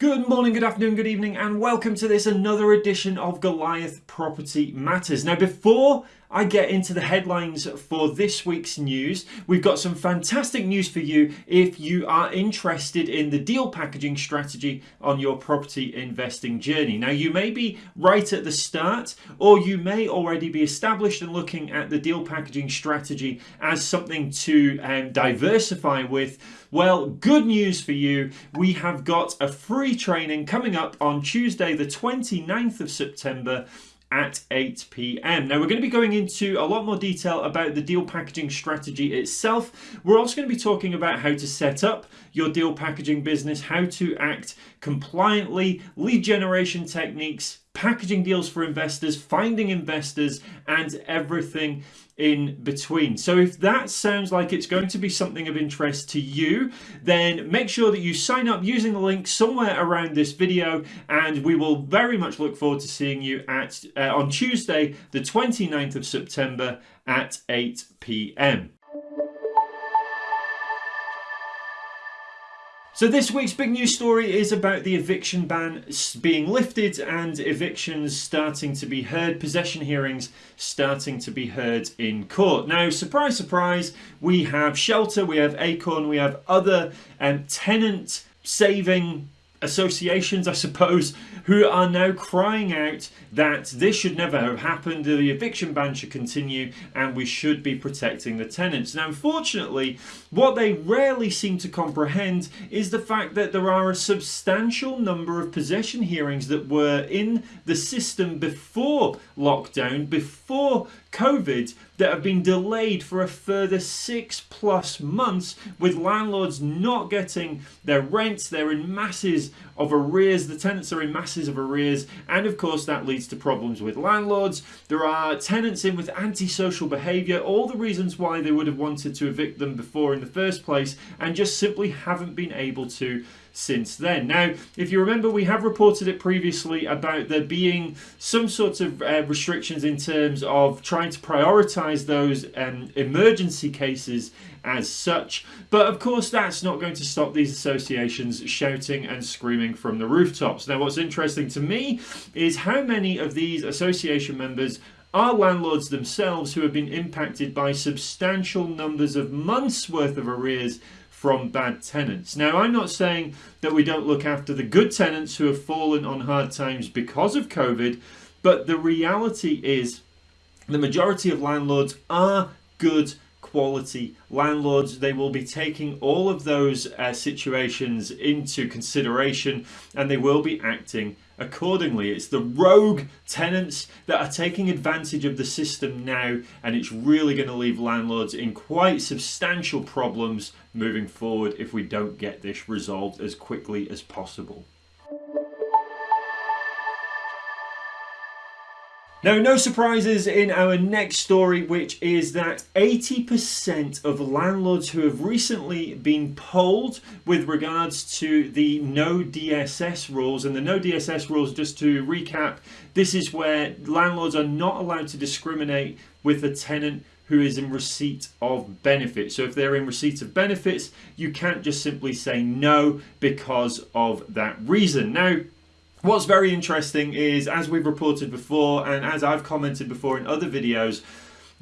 Good morning, good afternoon, good evening, and welcome to this another edition of Goliath Property Matters. Now, before I get into the headlines for this week's news, we've got some fantastic news for you if you are interested in the deal packaging strategy on your property investing journey. Now, you may be right at the start, or you may already be established and looking at the deal packaging strategy as something to um, diversify with. Well, good news for you. We have got a free training coming up on Tuesday, the 29th of September at 8 p.m. Now, we're going to be going into a lot more detail about the deal packaging strategy itself. We're also going to be talking about how to set up your deal packaging business, how to act compliantly, lead generation techniques, packaging deals for investors, finding investors, and everything in between. So if that sounds like it's going to be something of interest to you, then make sure that you sign up using the link somewhere around this video and we will very much look forward to seeing you at uh, on Tuesday, the 29th of September at 8 p.m. So this week's big news story is about the eviction ban being lifted and evictions starting to be heard, possession hearings starting to be heard in court. Now, surprise, surprise, we have Shelter, we have Acorn, we have other um, tenant saving associations, I suppose, who are now crying out that this should never have happened, the eviction ban should continue, and we should be protecting the tenants. Now, unfortunately, what they rarely seem to comprehend is the fact that there are a substantial number of possession hearings that were in the system before lockdown, before COVID, that have been delayed for a further six plus months with landlords not getting their rents. They're in masses of arrears. The tenants are in masses of arrears. And of course, that leads to problems with landlords. There are tenants in with antisocial behaviour, all the reasons why they would have wanted to evict them before in the first place, and just simply haven't been able to since then. Now, if you remember, we have reported it previously about there being some sorts of uh, restrictions in terms of trying to prioritize those um, emergency cases as such. But of course, that's not going to stop these associations shouting and screaming from the rooftops. Now, what's interesting to me is how many of these association members are landlords themselves who have been impacted by substantial numbers of months worth of arrears from bad tenants. Now, I'm not saying that we don't look after the good tenants who have fallen on hard times because of COVID, but the reality is the majority of landlords are good quality landlords. They will be taking all of those uh, situations into consideration and they will be acting accordingly. It's the rogue tenants that are taking advantage of the system now, and it's really going to leave landlords in quite substantial problems moving forward if we don't get this resolved as quickly as possible. Now, no surprises in our next story, which is that 80% of landlords who have recently been polled with regards to the no DSS rules, and the no DSS rules, just to recap, this is where landlords are not allowed to discriminate with a tenant who is in receipt of benefits. So if they're in receipt of benefits, you can't just simply say no because of that reason. Now, What's very interesting is, as we've reported before, and as I've commented before in other videos,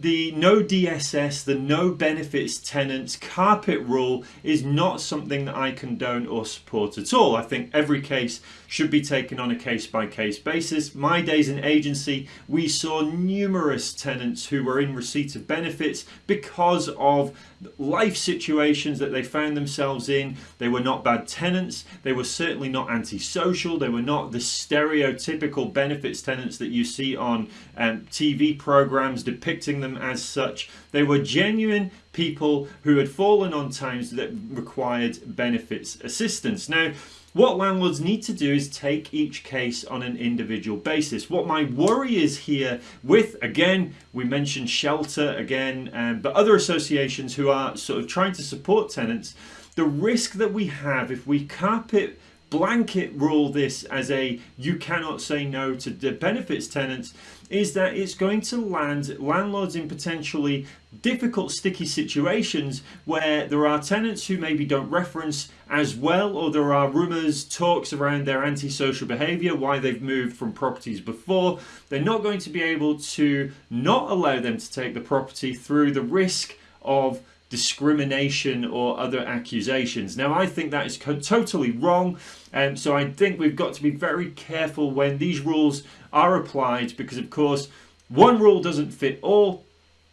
the no DSS, the no benefits tenants carpet rule is not something that I condone or support at all. I think every case should be taken on a case by case basis. My days in agency, we saw numerous tenants who were in receipt of benefits because of life situations that they found themselves in. They were not bad tenants. They were certainly not antisocial. They were not the stereotypical benefits tenants that you see on um, TV programs depicting them as such. They were genuine people who had fallen on times that required benefits assistance. Now, what landlords need to do is take each case on an individual basis. What my worry is here with, again, we mentioned shelter again, um, but other associations who are sort of trying to support tenants, the risk that we have if we carpet blanket rule this as a you cannot say no to the benefits tenants is that it's going to land landlords in potentially difficult sticky situations where there are tenants who maybe don't reference as well or there are rumours talks around their antisocial behaviour why they've moved from properties before. They're not going to be able to not allow them to take the property through the risk of discrimination or other accusations. Now, I think that is totally wrong, and um, so I think we've got to be very careful when these rules are applied because, of course, one rule doesn't fit all,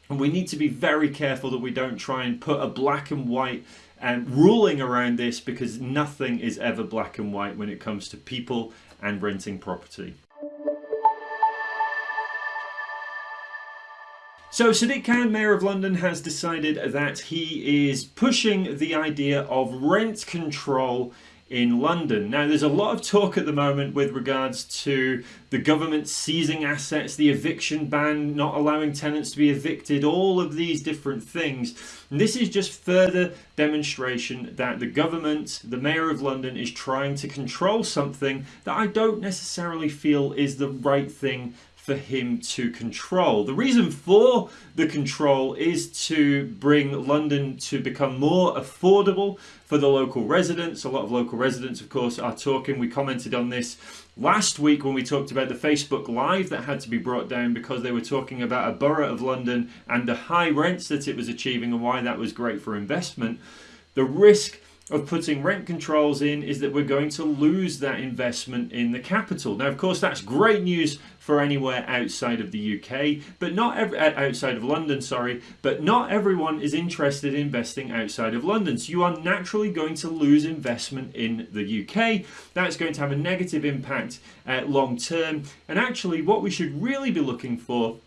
and we need to be very careful that we don't try and put a black and white um, ruling around this because nothing is ever black and white when it comes to people and renting property. So Sadiq Khan, Mayor of London, has decided that he is pushing the idea of rent control in London. Now there's a lot of talk at the moment with regards to the government seizing assets, the eviction ban, not allowing tenants to be evicted, all of these different things. And this is just further demonstration that the government, the Mayor of London is trying to control something that I don't necessarily feel is the right thing for him to control. The reason for the control is to bring London to become more affordable for the local residents. A lot of local residents, of course, are talking. We commented on this last week when we talked about the Facebook Live that had to be brought down because they were talking about a borough of London and the high rents that it was achieving and why that was great for investment. The risk of putting rent controls in is that we're going to lose that investment in the capital. Now, of course, that's great news for anywhere outside of the UK, but not every, uh, outside of London, sorry, but not everyone is interested in investing outside of London. So you are naturally going to lose investment in the UK. That's going to have a negative impact uh, long term. And actually, what we should really be looking for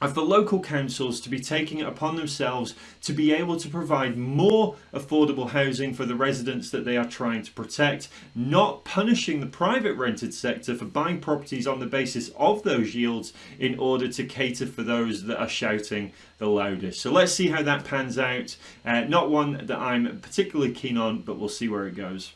are the local councils to be taking it upon themselves to be able to provide more affordable housing for the residents that they are trying to protect, not punishing the private rented sector for buying properties on the basis of those yields in order to cater for those that are shouting the loudest. So let's see how that pans out. Uh, not one that I'm particularly keen on, but we'll see where it goes.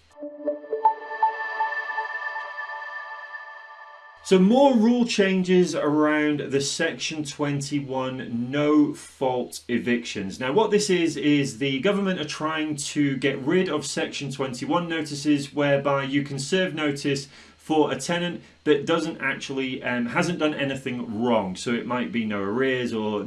So more rule changes around the Section 21 no fault evictions. Now what this is, is the government are trying to get rid of Section 21 notices whereby you can serve notice for a tenant that doesn't actually um, hasn't done anything wrong. So it might be no arrears or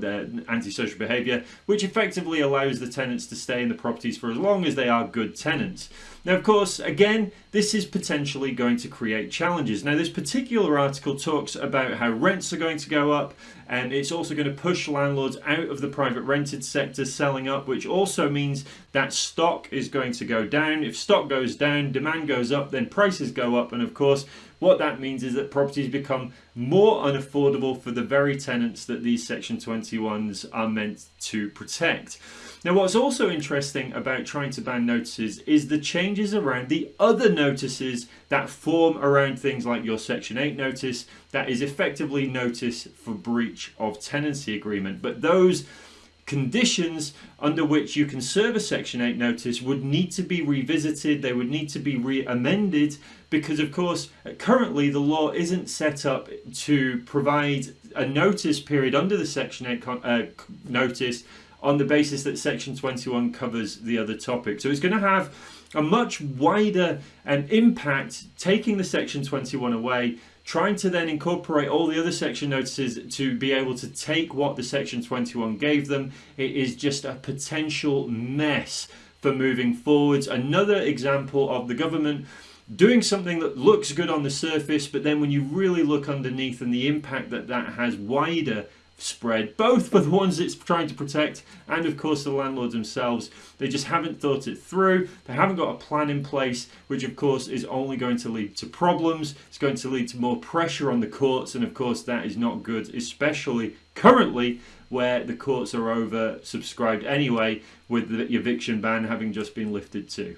antisocial behavior which effectively allows the tenants to stay in the properties for as long as they are good tenants. Now of course again this is potentially going to create challenges. Now this particular article talks about how rents are going to go up and it's also going to push landlords out of the private rented sector selling up which also means that stock is going to go down. If stock goes down demand goes up then prices go up and of course what that means is that properties become more unaffordable for the very tenants that these Section 21s are meant to protect. Now what's also interesting about trying to ban notices is the changes around the other notices that form around things like your Section 8 notice that is effectively notice for breach of tenancy agreement. But those conditions under which you can serve a Section 8 notice would need to be revisited, they would need to be re-amended because of course currently the law isn't set up to provide a notice period under the Section 8 uh, notice on the basis that Section 21 covers the other topic. So it's going to have a much wider um, impact taking the Section 21 away trying to then incorporate all the other section notices to be able to take what the section 21 gave them. It is just a potential mess for moving forwards. Another example of the government doing something that looks good on the surface but then when you really look underneath and the impact that that has wider spread, both for the ones it's trying to protect and of course the landlords themselves. They just haven't thought it through. They haven't got a plan in place, which of course is only going to lead to problems. It's going to lead to more pressure on the courts and of course that is not good, especially currently where the courts are over subscribed anyway with the eviction ban having just been lifted too.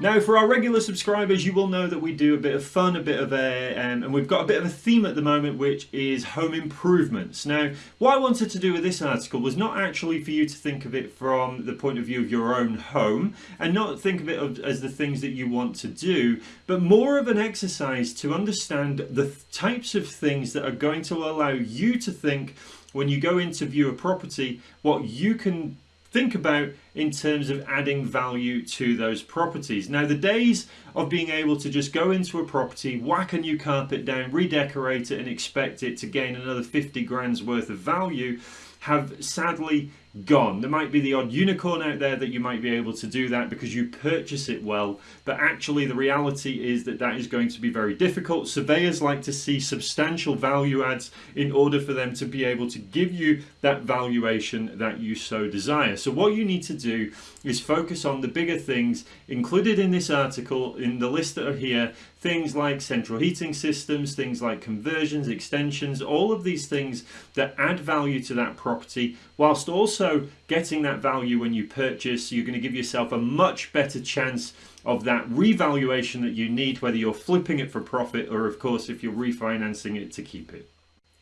Now, for our regular subscribers, you will know that we do a bit of fun, a bit of a, um, and we've got a bit of a theme at the moment, which is home improvements. Now, what I wanted to do with this article was not actually for you to think of it from the point of view of your own home, and not think of it as the things that you want to do, but more of an exercise to understand the types of things that are going to allow you to think when you go into view a property, what you can think about in terms of adding value to those properties. Now the days of being able to just go into a property, whack a new carpet down, redecorate it and expect it to gain another 50 grand's worth of value have sadly gone. There might be the odd unicorn out there that you might be able to do that because you purchase it well, but actually the reality is that that is going to be very difficult. Surveyors like to see substantial value adds in order for them to be able to give you that valuation that you so desire. So what you need to do is focus on the bigger things included in this article, in the list that are here, things like central heating systems, things like conversions, extensions, all of these things that add value to that property whilst also getting that value when you purchase. You're going to give yourself a much better chance of that revaluation that you need, whether you're flipping it for profit or of course if you're refinancing it to keep it.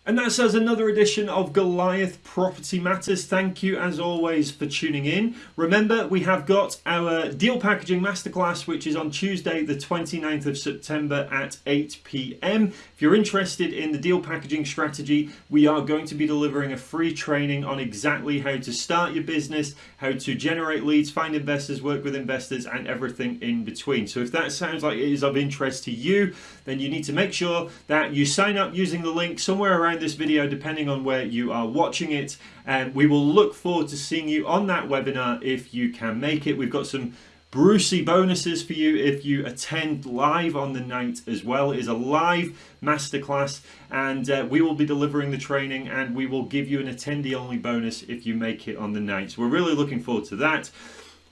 And that says another edition of Goliath Property Matters. Thank you as always for tuning in. Remember, we have got our deal packaging masterclass, which is on Tuesday, the 29th of September at 8 p.m. If you're interested in the deal packaging strategy, we are going to be delivering a free training on exactly how to start your business, how to generate leads, find investors, work with investors, and everything in between. So if that sounds like it is of interest to you, then you need to make sure that you sign up using the link somewhere around this video depending on where you are watching it and we will look forward to seeing you on that webinar if you can make it. We've got some Brucey bonuses for you if you attend live on the night as well. It is a live masterclass and uh, we will be delivering the training and we will give you an attendee only bonus if you make it on the night. So we're really looking forward to that.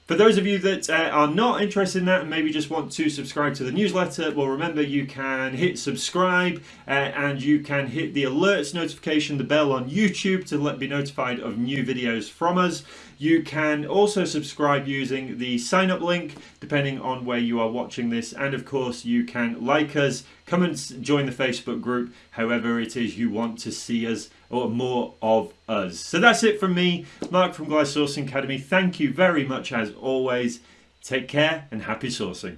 For those of you that uh, are not interested in that and maybe just want to subscribe to the newsletter, well remember you can hit subscribe uh, and you can hit the alerts notification, the bell on YouTube to let be notified of new videos from us. You can also subscribe using the sign up link depending on where you are watching this and of course you can like us, come and join the Facebook group however it is you want to see us or more of us. So that's it from me, Mark from Goliath Sourcing Academy. Thank you very much as always. Take care and happy sourcing.